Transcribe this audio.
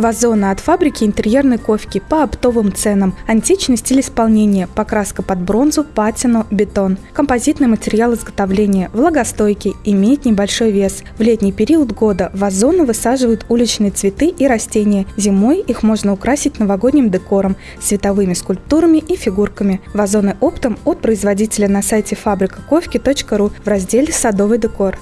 Вазоны от фабрики интерьерной ковки по оптовым ценам. Античный стиль исполнения, покраска под бронзу, патину, бетон. Композитный материал изготовления, влагостойкий, имеет небольшой вес. В летний период года вазоны высаживают уличные цветы и растения. Зимой их можно украсить новогодним декором, световыми скульптурами и фигурками. Вазоны оптом от производителя на сайте фабрикаковки.ру в разделе «Садовый декор».